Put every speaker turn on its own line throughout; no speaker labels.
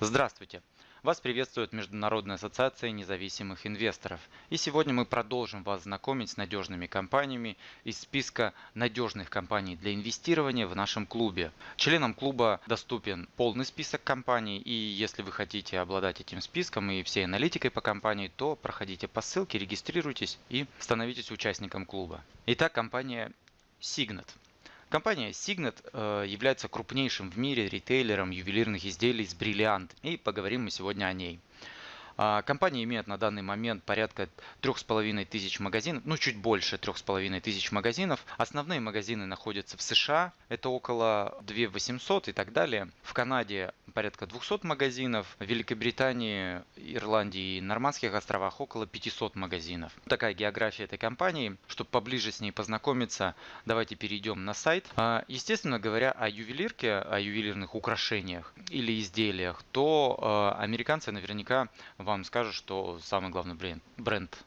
Здравствуйте! Вас приветствует Международная ассоциация независимых инвесторов. И сегодня мы продолжим вас знакомить с надежными компаниями из списка надежных компаний для инвестирования в нашем клубе. Членам клуба доступен полный список компаний. И если вы хотите обладать этим списком и всей аналитикой по компании, то проходите по ссылке, регистрируйтесь и становитесь участником клуба. Итак, компания Signet. Компания Signet э, является крупнейшим в мире ритейлером ювелирных изделий с бриллиант. И поговорим мы сегодня о ней. А, компания имеет на данный момент порядка 3,5 тысяч магазинов, ну чуть больше 3,5 тысяч магазинов. Основные магазины находятся в США, это около 2 800 и так далее. В Канаде порядка 200 магазинов, в Великобритании, Ирландии и Нормандских островах около 500 магазинов. Такая география этой компании. Чтобы поближе с ней познакомиться, давайте перейдем на сайт. А, естественно говоря о ювелирке, о ювелирных украшениях или изделиях, то а, американцы наверняка вам скажут, что самый главный бренд, бренд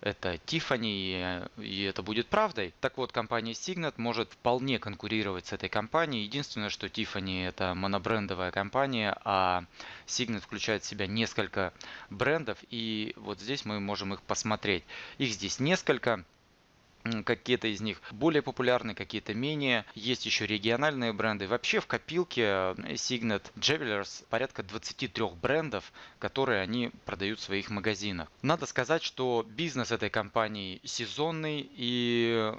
это Tiffany, и это будет правдой. Так вот, компания Signet может вполне конкурировать с этой компанией. Единственное, что Tiffany это монобрендовая компания, а Signet включает в себя несколько брендов, и вот здесь мы можем их посмотреть. Их здесь несколько какие-то из них более популярны, какие-то менее. Есть еще региональные бренды. Вообще в копилке э, Signet Jewelers порядка 23 брендов, которые они продают в своих магазинах. Надо сказать, что бизнес этой компании сезонный и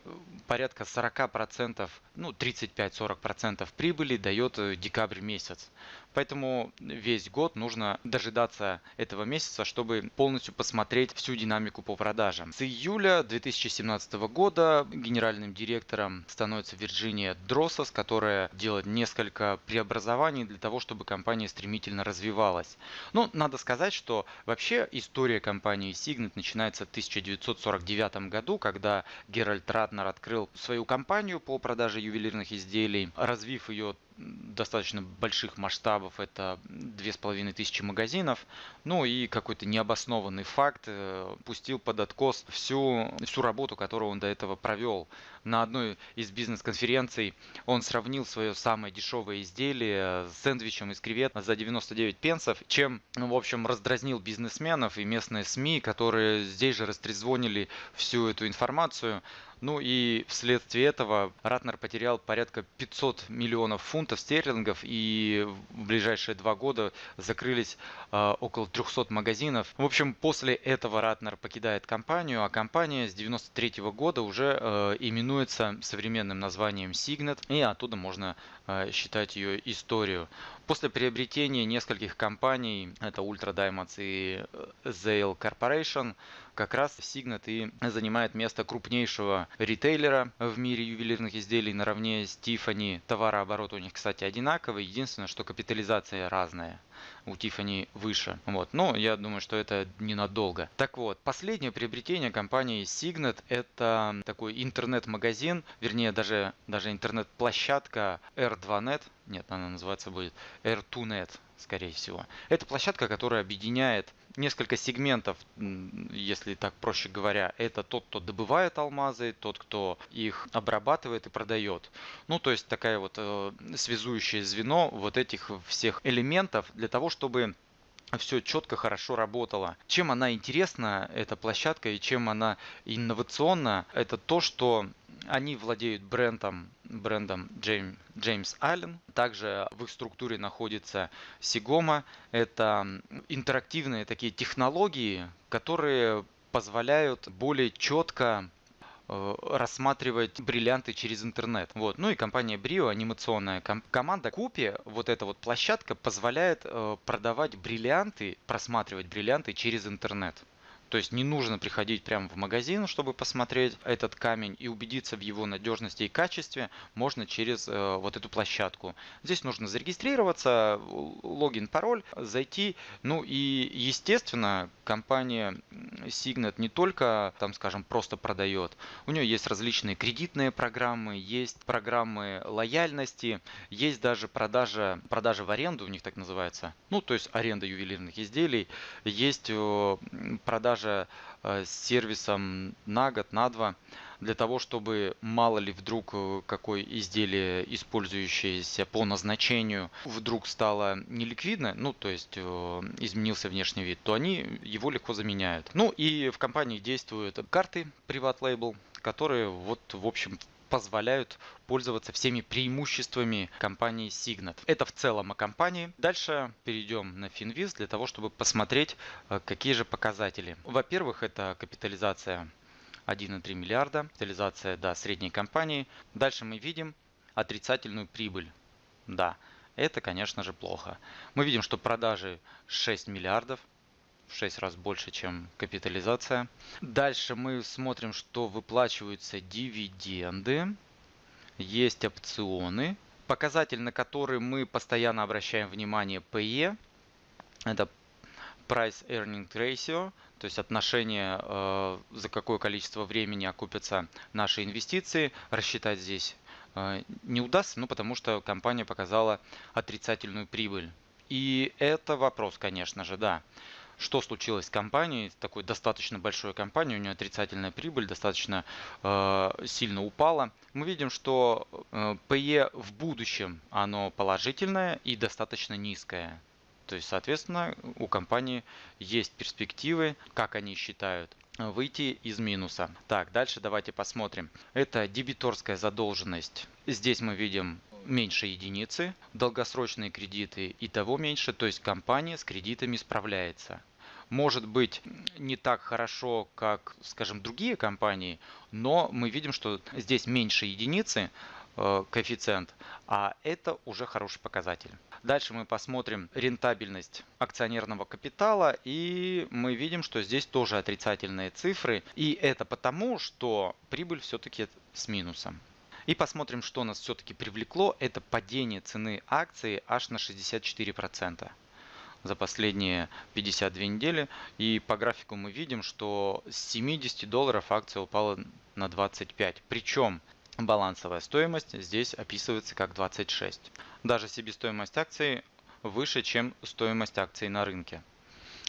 порядка 40%, ну 35-40% прибыли дает э, декабрь месяц. Поэтому весь год нужно дожидаться этого месяца, чтобы полностью посмотреть всю динамику по продажам. С июля 2017 года генеральным директором становится Вирджиния Дроссос, которая делает несколько преобразований для того, чтобы компания стремительно развивалась. Но ну, надо сказать, что вообще история компании Signet начинается в 1949 году, когда Геральт Ратнер открыл свою компанию по продаже ювелирных изделий, развив ее достаточно больших масштабов, это две с половиной тысячи магазинов, ну и какой-то необоснованный факт э, пустил под откос всю, всю работу, которую он до этого провел. На одной из бизнес-конференций он сравнил свое самое дешевое изделие с сэндвичем из кревет за 99 пенсов, чем, ну, в общем, раздразнил бизнесменов и местные СМИ, которые здесь же растрезвонили всю эту информацию. Ну и вследствие этого Ратнер потерял порядка 500 миллионов фунтов стерлингов и в ближайшие два года закрылись э, около 300 магазинов. В общем, после этого Ратнер покидает компанию, а компания с 93 года уже э, именуется современным названием Signet, и оттуда можно считать ее историю. После приобретения нескольких компаний, это Ultra Diamonds и Zale Corporation, как раз Signet и занимает место крупнейшего ритейлера в мире ювелирных изделий наравне с Tiffany. Товарооборот у них, кстати, одинаковый. Единственное, что капитализация разная у Tiffany выше. Вот. Но я думаю, что это ненадолго. Так вот, последнее приобретение компании Signet это такой интернет-магазин, вернее даже, даже интернет-площадка R2Net. Нет, она называться будет R2Net, скорее всего. Это площадка, которая объединяет несколько сегментов, если так проще говоря. Это тот, кто добывает алмазы, тот, кто их обрабатывает и продает. Ну, то есть такая вот э, связующее звено вот этих всех элементов для того, чтобы все четко, хорошо работало. Чем она интересна, эта площадка, и чем она инновационна, это то, что они владеют брендом, брендом James Allen. Также в их структуре находится Sigoma. Это интерактивные такие технологии, которые позволяют более четко э, рассматривать бриллианты через интернет. Вот. Ну и компания Brio, анимационная ком- команда Купи, вот эта вот площадка позволяет э, продавать бриллианты, просматривать бриллианты через интернет. То есть не нужно приходить прямо в магазин, чтобы посмотреть этот камень и убедиться в его надежности и качестве. Можно через э, вот эту площадку. Здесь нужно зарегистрироваться, логин, пароль, зайти. Ну и естественно компания Signet не только там скажем просто продает. У нее есть различные кредитные программы, есть программы лояльности, есть даже продажа, продажа в аренду у них так называется. Ну то есть аренда ювелирных изделий. Есть продажа продажа э, с сервисом на год, на два, для того, чтобы мало ли вдруг э, какое изделие, использующееся по назначению, вдруг стало неликвидно, ну то есть э, изменился внешний вид, то они его легко заменяют. Ну и в компании действуют карты Private Label, которые вот в общем позволяют пользоваться всеми преимуществами компании Signet. Это в целом о компании. Дальше перейдем на Finviz для того, чтобы посмотреть, э, какие же показатели. Во-первых, это капитализация 1,3 миллиарда, капитализация да, средней компании. Дальше мы видим отрицательную прибыль. Да, это, конечно же, плохо. Мы видим, что продажи 6 миллиардов, в 6 раз больше, чем капитализация. Дальше мы смотрим, что выплачиваются дивиденды, есть опционы. Показатель, на который мы постоянно обращаем внимание, PE, это Price Earning Ratio, то есть отношение, э, за какое количество времени окупятся наши инвестиции. Рассчитать здесь э, не удастся, ну потому что компания показала отрицательную прибыль. И это вопрос, конечно же, да что случилось с компанией, такой достаточно большой компанией, у нее отрицательная прибыль достаточно э, сильно упала. Мы видим, что э, PE в будущем оно положительное и достаточно низкое. То есть, соответственно, у компании есть перспективы, как они считают, выйти из минуса. Так, дальше давайте посмотрим. Это дебиторская задолженность. Здесь мы видим меньше единицы, долгосрочные кредиты и того меньше, то есть компания с кредитами справляется. Может быть не так хорошо, как, скажем, другие компании, но мы видим, что здесь меньше единицы, э, коэффициент, а это уже хороший показатель. Дальше мы посмотрим рентабельность акционерного капитала и мы видим, что здесь тоже отрицательные цифры. И это потому, что прибыль все-таки с минусом. И посмотрим, что нас все-таки привлекло. Это падение цены акции аж на 64% за последние 52 недели. И по графику мы видим, что с 70 долларов акция упала на 25. Причем балансовая стоимость здесь описывается как 26. Даже себестоимость акции выше, чем стоимость акций на рынке.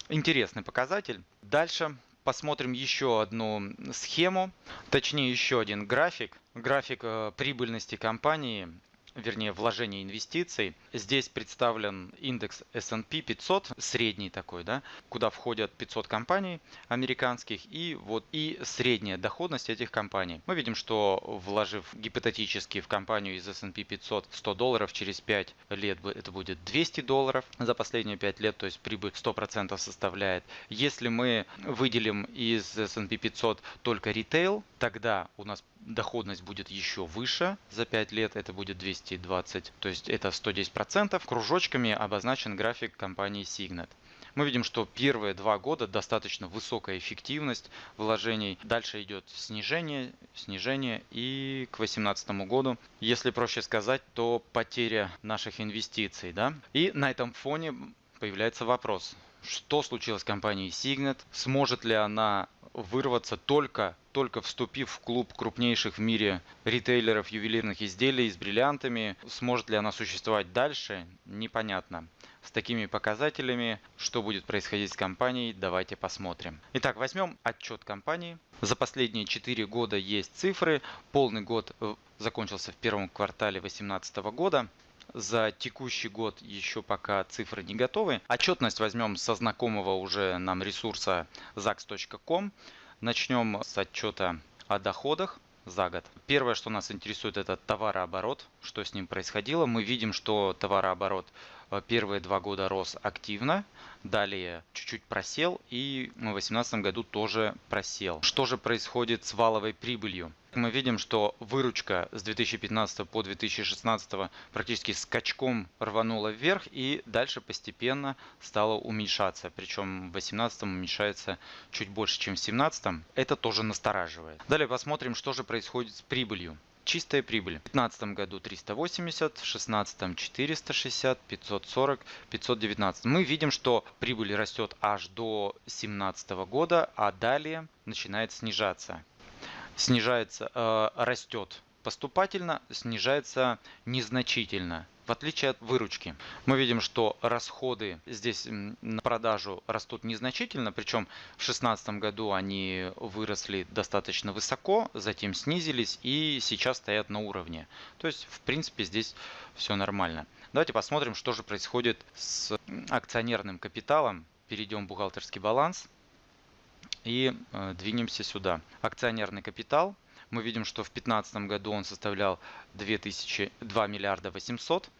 Интересный показатель. Дальше посмотрим еще одну схему, точнее еще один график. График э, прибыльности компании вернее вложение инвестиций. Здесь представлен индекс S&P 500, средний такой, да, куда входят 500 компаний американских и вот и средняя доходность этих компаний. Мы видим, что вложив гипотетически в компанию из S&P 500 100 долларов, через 5 лет это будет 200 долларов за последние 5 лет, то есть прибыль 100% составляет. Если мы выделим из S&P 500 только ритейл, тогда у нас доходность будет еще выше за 5 лет, это будет 220, то есть это 110%. Кружочками обозначен график компании Signet. Мы видим, что первые два года достаточно высокая эффективность вложений. Дальше идет снижение, снижение и к 2018 году, если проще сказать, то потеря наших инвестиций. Да? И на этом фоне появляется вопрос, что случилось с компанией Signet, сможет ли она вырваться только, только вступив в клуб крупнейших в мире ритейлеров ювелирных изделий с бриллиантами. Сможет ли она существовать дальше, непонятно. С такими показателями, что будет происходить с компанией, давайте посмотрим. Итак, возьмем отчет компании. За последние 4 года есть цифры. Полный год э, закончился в первом квартале 2018 года. За текущий год еще пока цифры не готовы. Отчетность возьмем со знакомого уже нам ресурса zax.com. Начнем с отчета о доходах за год. Первое, что нас интересует, это товарооборот, что с ним происходило. Мы видим, что товарооборот э, первые два года рос активно, далее чуть-чуть просел и в 2018 году тоже просел. Что же происходит с валовой прибылью? Мы видим, что выручка с 2015 по 2016 практически скачком рванула вверх и дальше постепенно стала уменьшаться. Причем в 2018 уменьшается чуть больше, чем в 2017. Это тоже настораживает. Далее посмотрим, что же происходит с прибылью. Чистая прибыль. В 2015 году 380, в 2016 460, 540, 519. Мы видим, что прибыль растет аж до 2017 года, а далее начинает снижаться снижается, э, растет поступательно, снижается незначительно. в отличие от выручки. Мы видим, что расходы здесь на продажу растут незначительно, причем в 2016 году они выросли достаточно высоко, затем снизились и сейчас стоят на уровне. То есть, в принципе, здесь все нормально. Давайте посмотрим, что же происходит с акционерным капиталом. Перейдем в бухгалтерский баланс и э, двинемся сюда. Акционерный капитал. Мы видим, что в 2015 году он составлял 2000, 2 миллиарда 800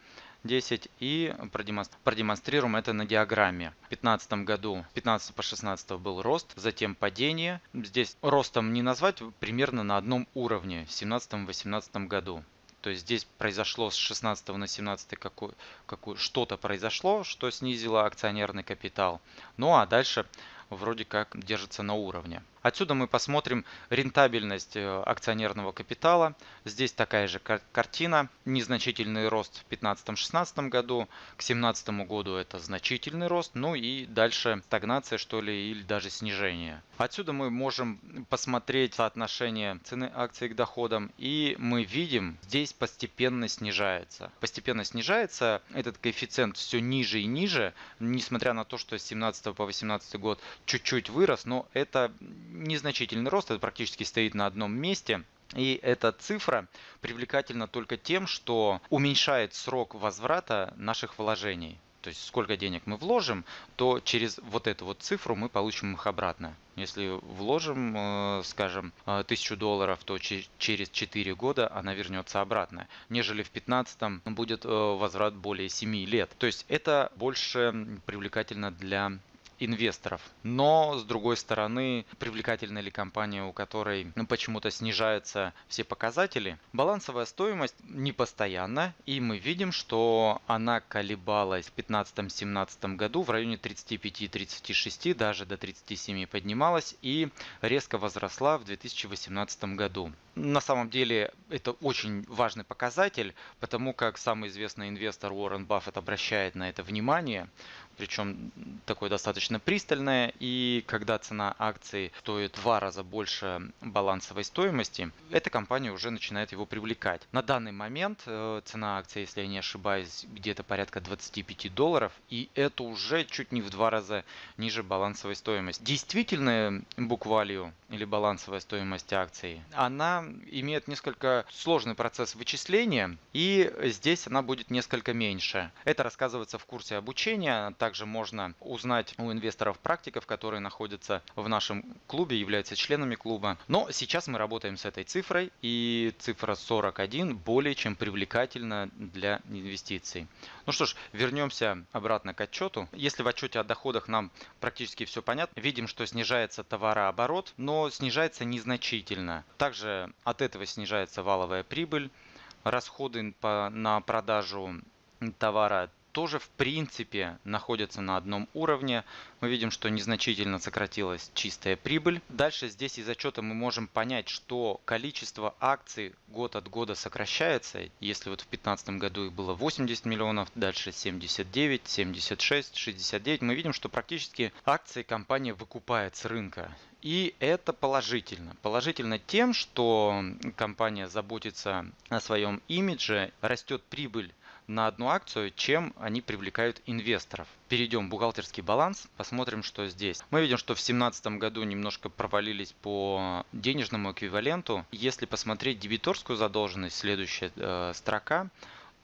10 и продемонстрируем это на диаграмме. В 2015 году, 15 по 16 был рост, затем падение. Здесь ростом не назвать, примерно на одном уровне в 17-18 году. То есть здесь произошло с 16 на 17 какой, какой, что-то произошло, что снизило акционерный капитал. Ну а дальше вроде как держится на уровне. Отсюда мы посмотрим рентабельность э, акционерного капитала. Здесь такая же картина. Незначительный рост в 2015-2016 году. К 2017 году это значительный рост. Ну и дальше стагнация что ли или даже снижение. Отсюда мы можем посмотреть соотношение цены акций к доходам. И мы видим, здесь постепенно снижается. Постепенно снижается. Этот коэффициент все ниже и ниже. Несмотря на то, что с 17 по 18 год чуть-чуть вырос. Но это незначительный рост, это практически стоит на одном месте. И эта цифра привлекательна только тем, что уменьшает срок возврата наших вложений. То есть сколько денег мы вложим, то через вот эту вот цифру мы получим их обратно. Если вложим, э, скажем, 1000 долларов, то через 4 года она вернется обратно. Нежели в 15 будет э, возврат более 7 лет. То есть это больше привлекательно для инвесторов. Но, с другой стороны, привлекательна ли компания, у которой ну, почему-то снижаются все показатели? Балансовая стоимость не постоянна, и мы видим, что она колебалась в 2015-2017 году в районе 35-36, даже до 37 поднималась и резко возросла в 2018 году. На самом деле это очень важный показатель, потому как самый известный инвестор Уоррен Баффет обращает на это внимание причем такое достаточно пристальное. И когда цена акции стоит в два раза больше балансовой стоимости, эта компания уже начинает его привлекать. На данный момент э, цена акции, если я не ошибаюсь, где-то порядка 25 долларов, и это уже чуть не в два раза ниже балансовой стоимости. Действительная book value или балансовая стоимость акции, она имеет несколько сложный процесс вычисления, и здесь она будет несколько меньше. Это рассказывается в курсе обучения, также можно узнать у инвесторов-практиков, которые находятся в нашем клубе, являются членами клуба. Но сейчас мы работаем с этой цифрой, и цифра 41 более чем привлекательна для инвестиций. Ну что ж, вернемся обратно к отчету. Если в отчете о доходах нам практически все понятно, видим, что снижается товарооборот, но снижается незначительно. Также от этого снижается валовая прибыль, расходы по, на продажу товара тоже в принципе находятся на одном уровне. Мы видим, что незначительно сократилась чистая прибыль. Дальше здесь из отчета мы можем понять, что количество акций год от года сокращается. Если вот в 2015 году их было 80 миллионов, дальше 79, 76, 69, мы видим, что практически акции компания выкупает с рынка. И это положительно. Положительно тем, что компания заботится о своем имидже, растет прибыль на одну акцию, чем они привлекают инвесторов. Перейдем в бухгалтерский баланс, посмотрим, что здесь. Мы видим, что в 2017 году немножко провалились по денежному эквиваленту. Если посмотреть дебиторскую задолженность, следующая э, строка,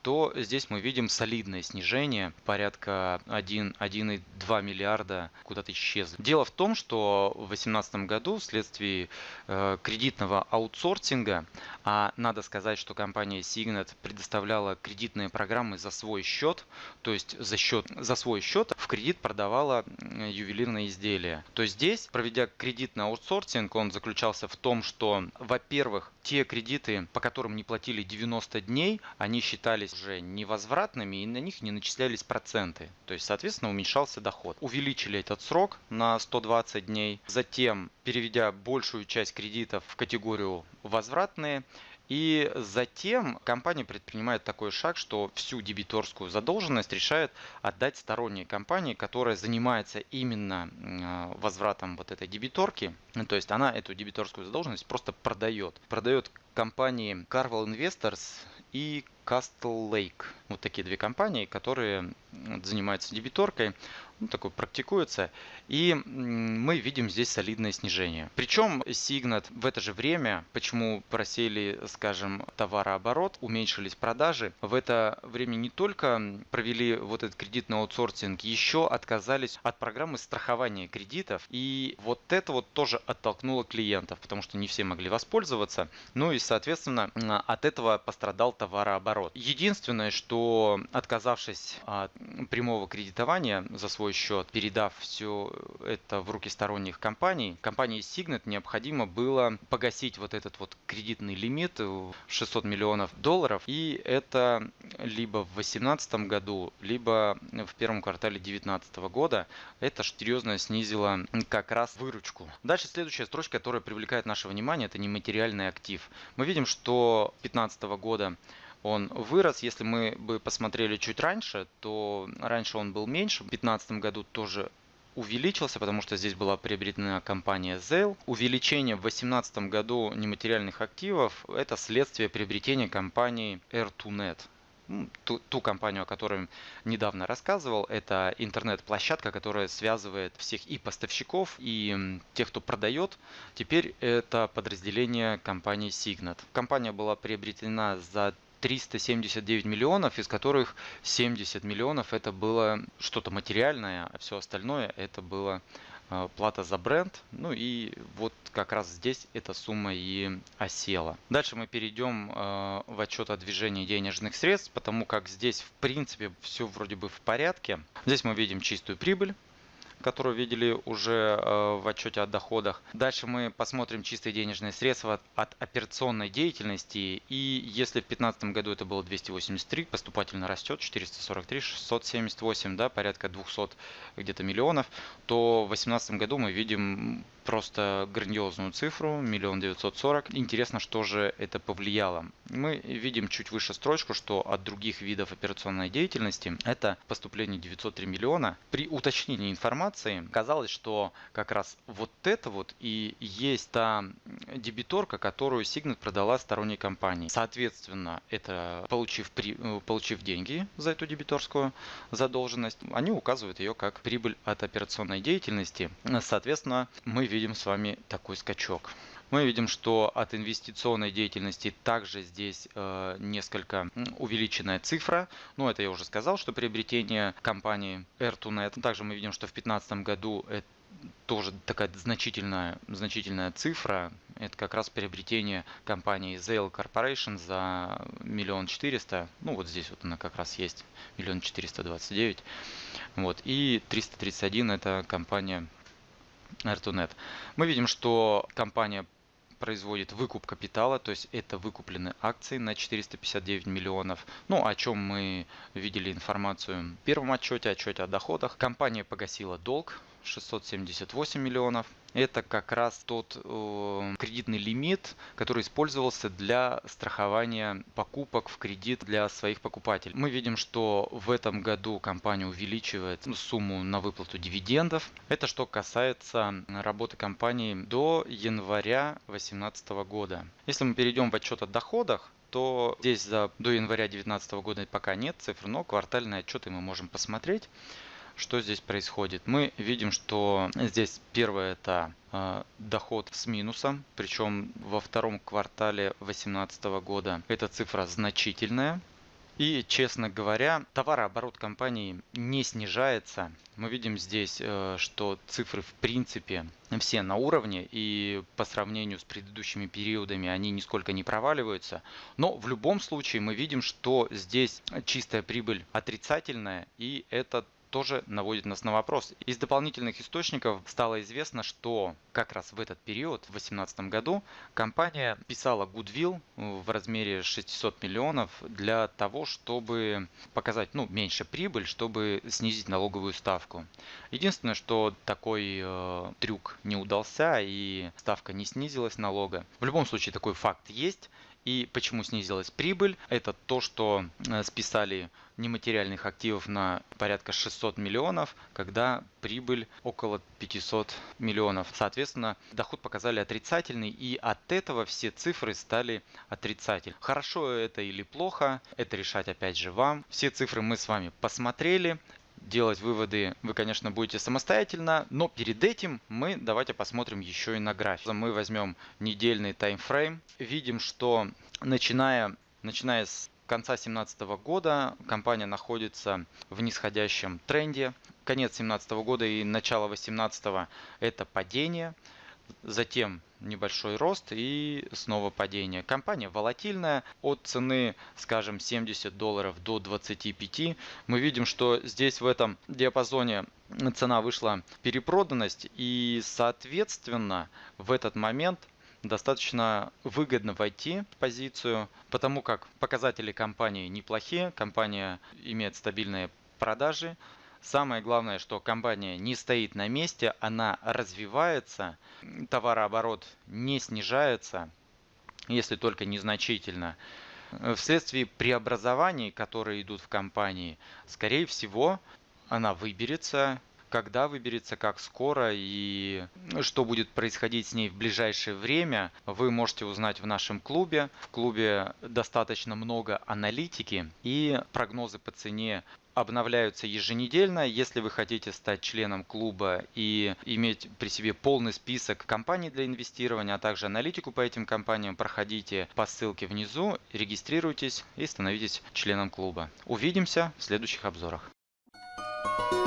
то здесь мы видим солидное снижение, порядка 1,2 миллиарда куда-то исчезли. Дело в том, что в 2018 году вследствие э, кредитного аутсорсинга, а надо сказать, что компания Signet предоставляла кредитные программы за свой счет, то есть за, счет, за свой счет в кредит продавала ювелирные изделия. То есть здесь, проведя кредитный аутсорсинг, он заключался в том, что, во-первых, те кредиты, по которым не платили 90 дней, они считались уже невозвратными и на них не начислялись проценты. То есть, соответственно, уменьшался доход. Увеличили этот срок на 120 дней. Затем, переведя большую часть кредитов в категорию возвратные, и затем компания предпринимает такой шаг, что всю дебиторскую задолженность решает отдать сторонней компании, которая занимается именно э, возвратом вот этой дебиторки. То есть она эту дебиторскую задолженность просто продает. Продает компании Carvel Investors и Castle Lake. Вот такие две компании, которые занимаются дебиторкой ну, такой практикуется. И мы видим здесь солидное снижение. Причем Сигнат в это же время, почему просели, скажем, товарооборот, уменьшились продажи, в это время не только провели вот этот кредитный аутсорсинг, еще отказались от программы страхования кредитов. И вот это вот тоже оттолкнуло клиентов, потому что не все могли воспользоваться. Ну и, соответственно, от этого пострадал товарооборот. Единственное, что отказавшись от прямого кредитования за свой счет, передав все это в руки сторонних компаний, компании Signet необходимо было погасить вот этот вот кредитный лимит 600 миллионов долларов. И это либо в 2018 году, либо в первом квартале 2019 года. Это серьезно снизило как раз выручку. Дальше следующая строчка, которая привлекает наше внимание, это нематериальный актив. Мы видим, что 2015 года он вырос. Если мы бы посмотрели чуть раньше, то раньше он был меньше. В 2015 году тоже увеличился, потому что здесь была приобретена компания Zelle. Увеличение в 2018 году нематериальных активов – это следствие приобретения компании Air2Net. Ну, ту, ту компанию, о которой недавно рассказывал, это интернет-площадка, которая связывает всех и поставщиков, и тех, кто продает. Теперь это подразделение компании Signet. Компания была приобретена за 379 миллионов, из которых 70 миллионов это было что-то материальное, а все остальное это было э, плата за бренд. Ну и вот как раз здесь эта сумма и осела. Дальше мы перейдем э, в отчет о движении денежных средств, потому как здесь в принципе все вроде бы в порядке. Здесь мы видим чистую прибыль которую видели уже э, в отчете о доходах. Дальше мы посмотрим чистые денежные средства от операционной деятельности. И если в 2015 году это было 283, поступательно растет 443, 678, да, порядка 200 где-то миллионов, то в 2018 году мы видим просто грандиозную цифру, миллион девятьсот сорок. Интересно, что же это повлияло. Мы видим чуть выше строчку, что от других видов операционной деятельности это поступление 903 миллиона. При уточнении информации казалось, что как раз вот это вот и есть та дебиторка, которую Signet продала сторонней компании. Соответственно, это получив, при, э, получив деньги за эту дебиторскую задолженность, они указывают ее как прибыль от операционной деятельности. Соответственно, мы видим с вами такой скачок. Мы видим, что от инвестиционной деятельности также здесь э, несколько увеличенная цифра. Но это я уже сказал, что приобретение компании Air2Net. Также мы видим, что в 2015 году это тоже такая значительная, значительная цифра. Это как раз приобретение компании Zale Corporation за миллион четыреста. Ну вот здесь вот она как раз есть, миллион четыреста двадцать девять. Вот. И 331 это компания Air2Net. Мы видим, что компания производит выкуп капитала, то есть это выкуплены акции на 459 миллионов. Ну, о чем мы видели информацию в первом отчете, отчете о доходах. Компания погасила долг 678 миллионов. Это как раз тот э, кредитный лимит, который использовался для страхования покупок в кредит для своих покупателей. Мы видим, что в этом году компания увеличивает сумму на выплату дивидендов. Это что касается работы компании до января 2018 года. Если мы перейдем в отчет о доходах, то здесь за, до января 2019 года пока нет цифр, но квартальные отчеты мы можем посмотреть. Что здесь происходит? Мы видим, что здесь первое это э, доход с минусом, причем во втором квартале 2018 года эта цифра значительная. И, честно говоря, товарооборот компании не снижается. Мы видим здесь, э, что цифры в принципе все на уровне и по сравнению с предыдущими периодами они нисколько не проваливаются. Но в любом случае мы видим, что здесь чистая прибыль отрицательная и это тоже наводит нас на вопрос. Из дополнительных источников стало известно, что как раз в этот период, в 2018 году, компания писала Goodwill в размере 600 миллионов для того, чтобы показать ну, меньше прибыль, чтобы снизить налоговую ставку. Единственное, что такой э, трюк не удался и ставка не снизилась налога. В любом случае такой факт есть. И почему снизилась прибыль? Это то, что э, списали нематериальных активов на порядка 600 миллионов, когда прибыль около 500 миллионов. Соответственно, доход показали отрицательный, и от этого все цифры стали отрицательными. Хорошо это или плохо, это решать опять же вам. Все цифры мы с вами посмотрели. Делать выводы вы, конечно, будете самостоятельно, но перед этим мы давайте посмотрим еще и на график. Мы возьмем недельный таймфрейм. Видим, что начиная, начиная с конца 2017 года компания находится в нисходящем тренде. Конец 2017 года и начало 2018 это падение. Затем небольшой рост и снова падение. Компания волатильная от цены, скажем, 70 долларов до 25. Мы видим, что здесь в этом диапазоне цена вышла перепроданность и соответственно в этот момент достаточно выгодно войти в позицию, потому как показатели компании неплохие, компания имеет стабильные продажи. Самое главное, что компания не стоит на месте, она развивается, товарооборот не снижается, если только незначительно. Вследствие преобразований, которые идут в компании, скорее всего, она выберется когда выберется, как скоро и что будет происходить с ней в ближайшее время, вы можете узнать в нашем клубе. В клубе достаточно много аналитики и прогнозы по цене обновляются еженедельно. Если вы хотите стать членом клуба и иметь при себе полный список компаний для инвестирования, а также аналитику по этим компаниям, проходите по ссылке внизу, регистрируйтесь и становитесь членом клуба. Увидимся в следующих обзорах. thank you